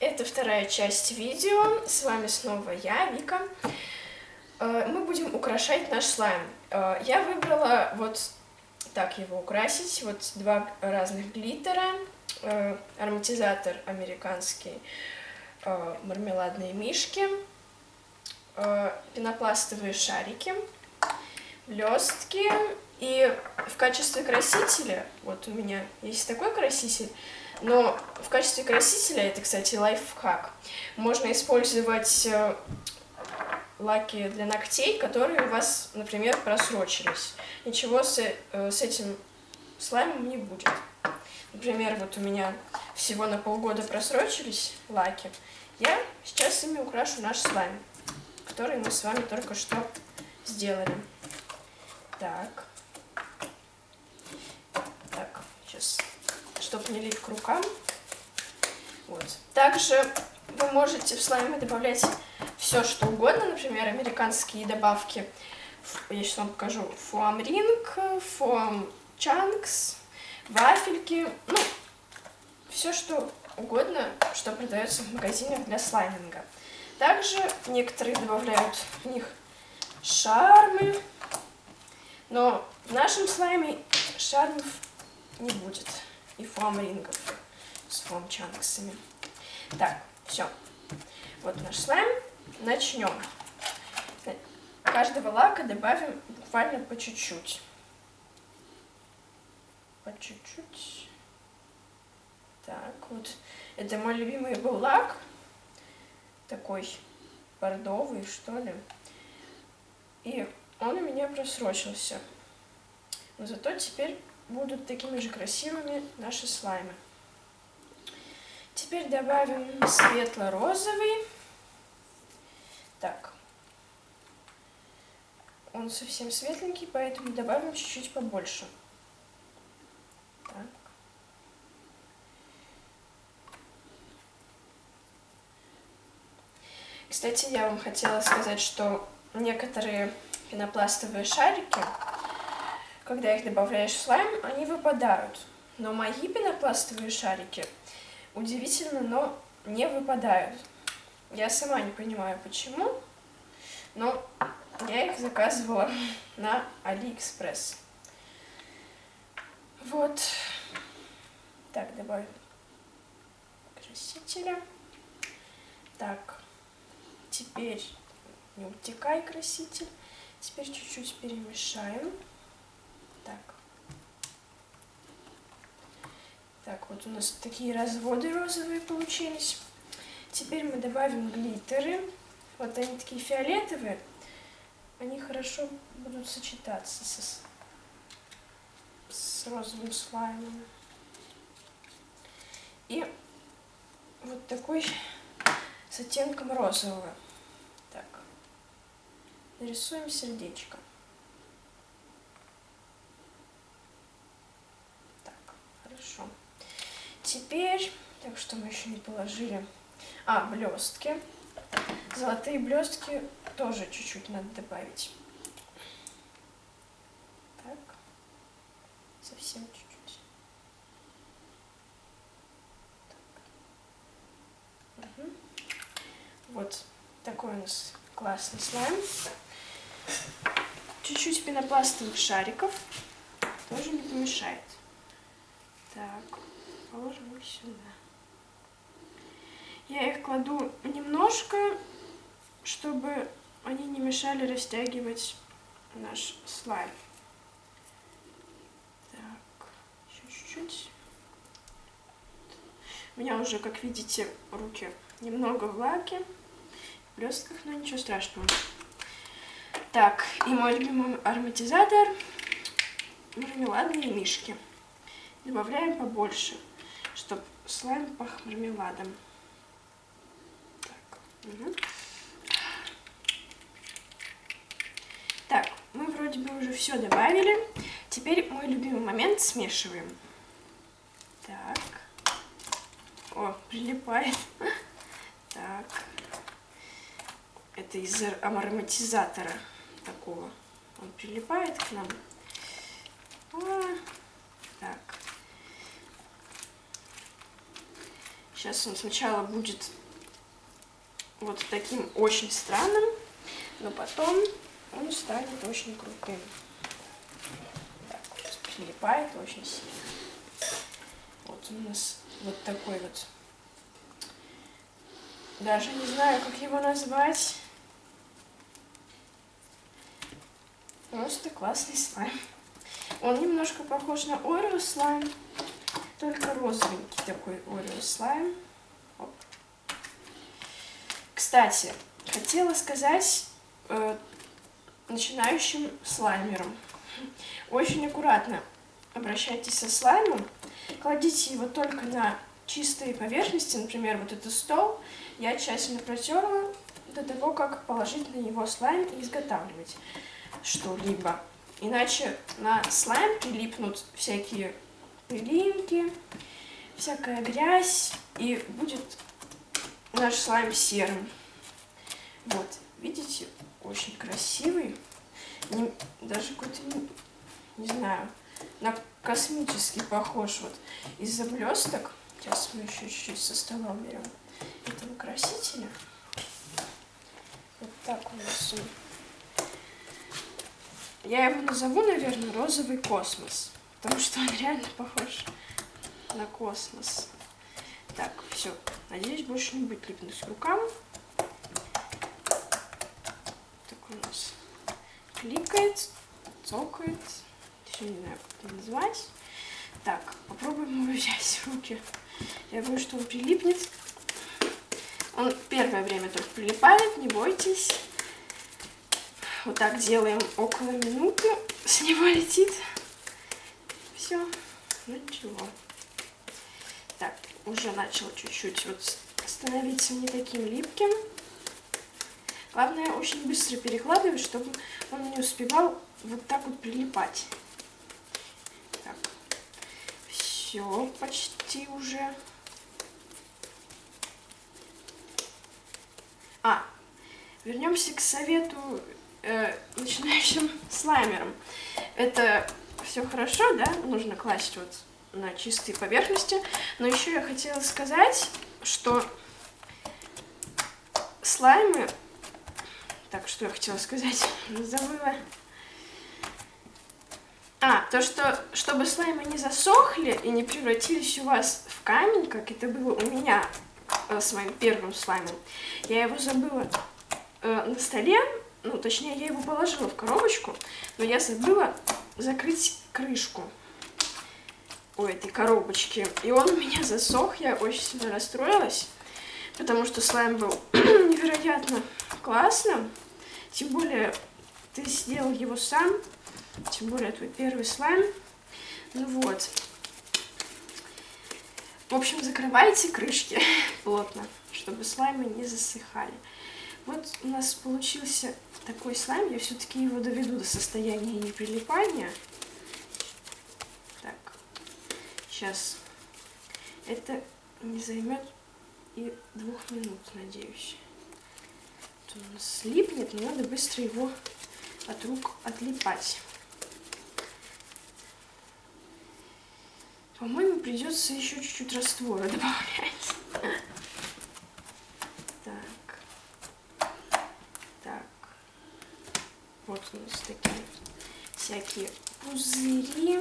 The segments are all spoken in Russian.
Это вторая часть видео. С вами снова я, Вика. Э, мы будем украшать наш слайм. Э, я выбрала вот так его украсить. Вот два разных глиттера. Э, ароматизатор американский, мармеладные мишки, пенопластовые шарики, блестки и в качестве красителя, вот у меня есть такой краситель, но в качестве красителя, это, кстати, лайфхак, можно использовать э, лаки для ногтей, которые у вас, например, просрочились. Ничего с, э, с этим слаймом не будет. Например, вот у меня всего на полгода просрочились лаки. Я сейчас ими украшу наш слайм, который мы с вами только что сделали. Так. сейчас, чтобы не лить к рукам. Вот. Также вы можете в слайме добавлять все, что угодно, например, американские добавки. Я сейчас вам покажу. Фуам ринг, фуам чанкс, вафельки, ну, все, что угодно, что продается в магазинах для слайминга. Также некоторые добавляют в них шармы, но в нашем слайме шармов не будет. И фоам-рингов с фоам-чанксами. Так, все. Вот наш слайм. Начнем. Каждого лака добавим буквально по чуть-чуть. По чуть-чуть. Так, вот. Это мой любимый был лак. Такой бордовый, что ли. И он у меня просрочился. Но зато теперь будут такими же красивыми наши слаймы. Теперь добавим светло-розовый. Так. Он совсем светленький, поэтому добавим чуть-чуть побольше. Так. Кстати, я вам хотела сказать, что некоторые пенопластовые шарики когда их добавляешь в слайм, они выпадают. Но мои пенопластовые шарики, удивительно, но не выпадают. Я сама не понимаю, почему, но я их заказывала на Алиэкспресс. Вот. Так, добавим красителя. Так, теперь не утекай краситель. Теперь чуть-чуть перемешаем. Так. Так, вот у нас такие разводы розовые получились. Теперь мы добавим глиттеры. Вот они такие фиолетовые. Они хорошо будут сочетаться с, с розовым слаймом. И вот такой с оттенком розового. Так, нарисуем сердечко. Хорошо. Теперь, так что мы еще не положили. А, блестки. Золотые блестки тоже чуть-чуть надо добавить. Так. Совсем чуть-чуть. Угу. Вот такой у нас классный слайм. Чуть-чуть пенопластовых шариков тоже не помешает. Так, положим их сюда. Я их кладу немножко, чтобы они не мешали растягивать наш слайм. Так, еще чуть-чуть. У меня уже, как видите, руки немного в в блестках, но ничего страшного. Так, и мой любимый ароматизатор мармеладные мишки. Добавляем побольше, чтобы слайм пах мармеладом. Так, угу. так, мы вроде бы уже все добавили. Теперь мой любимый момент смешиваем. Так. О, прилипает. Так. Это из ароматизатора такого. Он прилипает к нам. А, так. Сейчас он сначала будет вот таким очень странным, но потом он станет очень крутым. Так, вот, прилипает очень сильно. Вот у нас вот такой вот. Даже не знаю, как его назвать. Просто классный слайм. Он немножко похож на Орео слайм, только розовенький такой Орео слайм. Оп. Кстати, хотела сказать э, начинающим слаймерам. Очень аккуратно обращайтесь со слаймом. Кладите его только на чистые поверхности, например, вот этот стол. Я тщательно протерла до того, как положить на него слайм и изготавливать что-либо. Иначе на слайм прилипнут всякие пылинки, всякая грязь, и будет наш слайм серым. Вот, видите, очень красивый. Не, даже какой-то, не, не знаю, на космический похож. Вот из-за блесток. Сейчас мы еще чуть-чуть со стола уберем этого красителя. Вот так у нас он я его назову, наверное, розовый космос. Потому что он реально похож на космос. Так, все. Надеюсь, больше не будет липнуть к рукам. Так у нас кликает, цокает. Еще не знаю, как это назвать. Так, попробуем его взять в руки. Я думаю, что он прилипнет. Он первое время только прилипает, не бойтесь. Вот так делаем около минуты. С него летит. Все. Ну ничего. Так, уже начал чуть-чуть вот становиться не таким липким. Главное, очень быстро перекладывать, чтобы он не успевал вот так вот прилипать. Так, все, почти уже. А, вернемся к совету э, начинающим слаймером. Это все хорошо, да? Нужно класть вот на чистые поверхности. Но еще я хотела сказать, что слаймы... Так, что я хотела сказать? Забыла. А, то, что, чтобы слаймы не засохли и не превратились у вас в камень, как это было у меня э, с моим первым слаймом, я его забыла э, на столе, ну, точнее, я его положила в коробочку, но я забыла закрыть крышку у этой коробочки. И он у меня засох, я очень сильно расстроилась, потому что слайм был невероятно классным. Тем более, ты сделал его сам, тем более твой первый слайм. Ну вот. В общем, закрывайте крышки плотно, чтобы слаймы не засыхали. Вот у нас получился такой слайм. Я все-таки его доведу до состояния неприлипания. Так, сейчас. Это не займет и двух минут, надеюсь. Он у нас слипнет, но надо быстро его от рук отлипать. По-моему, придется еще чуть-чуть раствора добавлять. Вот у нас такие всякие пузыри.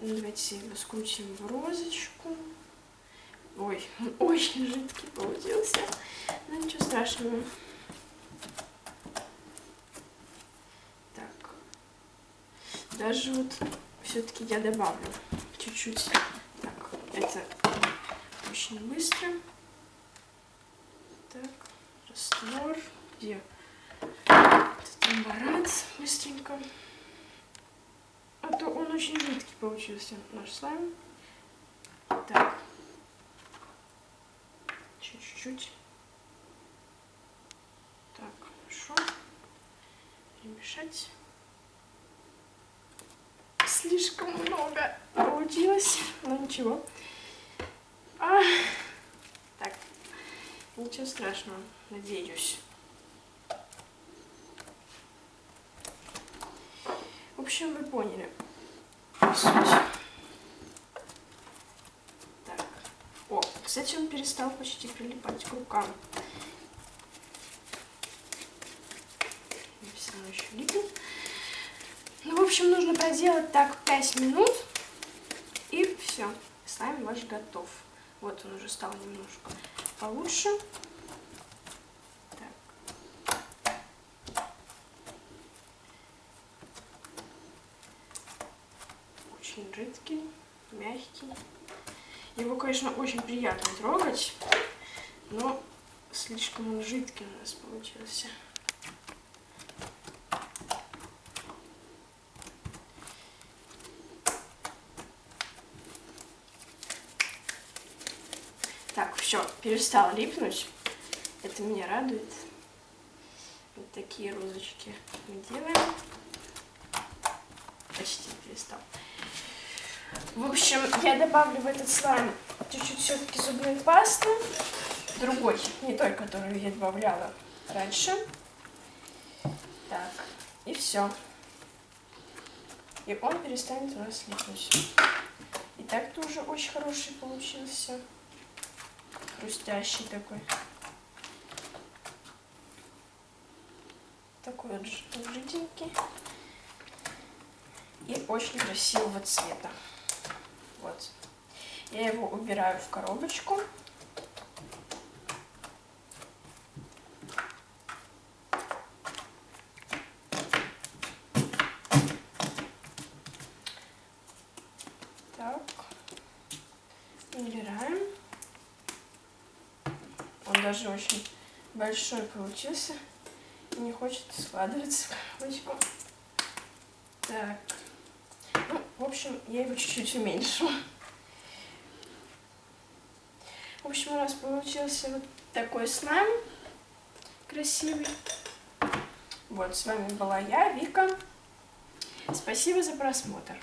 Давайте его скрутим в розочку. Ой, он очень жидкий получился. Но ничего страшного. Так. Даже вот все-таки я добавлю чуть-чуть. Так, это очень быстро. Так, раствор. Где? Амбарат быстренько. А то он очень жидкий получился, наш слайм. Так. Чуть-чуть. Так, хорошо. Перемешать. Слишком много получилось, но ничего. А, так, ничего страшного, надеюсь. Общем, вы поняли. Так, Кстати, он перестал почти прилипать к рукам. Все равно еще липнет. Ну, в общем, нужно проделать так 5 минут. И все. Слайм ваш готов. Вот он уже стал немножко получше. Очень жидкий, мягкий. Его, конечно, очень приятно трогать, но слишком он жидкий у нас получился. Так, все, перестал липнуть. Это меня радует. Вот такие розочки мы делаем. Почти перестал. В общем, я добавлю в этот слайм чуть-чуть все-таки зубной пасты. Другой, не той, которую я добавляла раньше. Так, и все. И он перестанет у нас липнуть. И так-то уже очень хороший получился хрустящий такой. Такой вот жиденький. И очень красивого цвета. Вот. Я его убираю в коробочку. Так. Убираем. Он даже очень большой получился. Не хочет складываться в коробочку. Так. Ну, в общем, я его чуть-чуть уменьшу. В общем, у нас получился вот такой слайм красивый. Вот, с вами была я, Вика. Спасибо за просмотр.